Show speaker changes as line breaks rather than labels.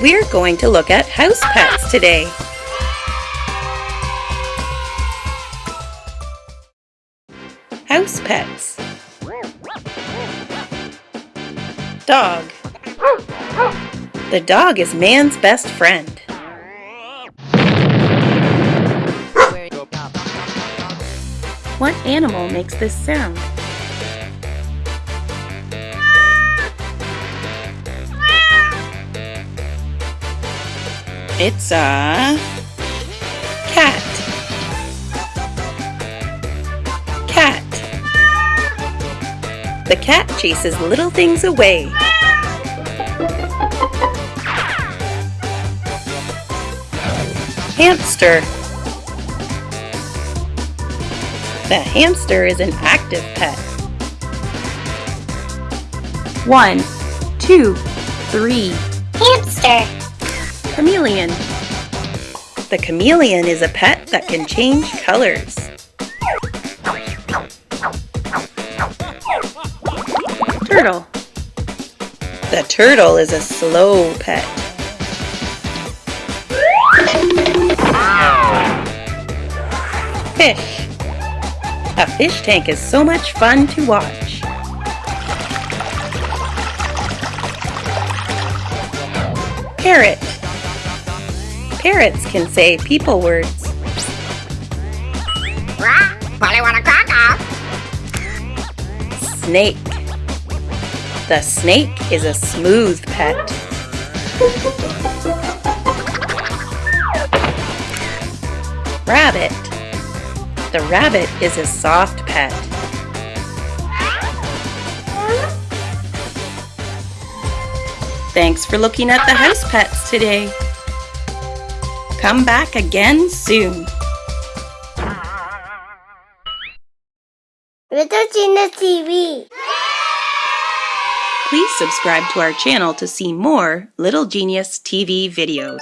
We're going to look at house pets today. House pets. Dog. The dog is man's best friend. What animal makes this sound? It's a cat. Cat. The cat chases little things away. Hamster. The hamster is an active pet. One, two, three.
Hamster.
Chameleon. The chameleon is a pet that can change colors. Turtle. The turtle is a slow pet. Fish. A fish tank is so much fun to watch. Parrot. Parrots can say people words.
Rah, Polly want a cracker.
Snake. The snake is a smooth pet. Rabbit. The rabbit is a soft pet. Thanks for looking at the house pets today. Come back again soon.
Little Genius TV.
Please subscribe to our channel to see more Little Genius TV videos.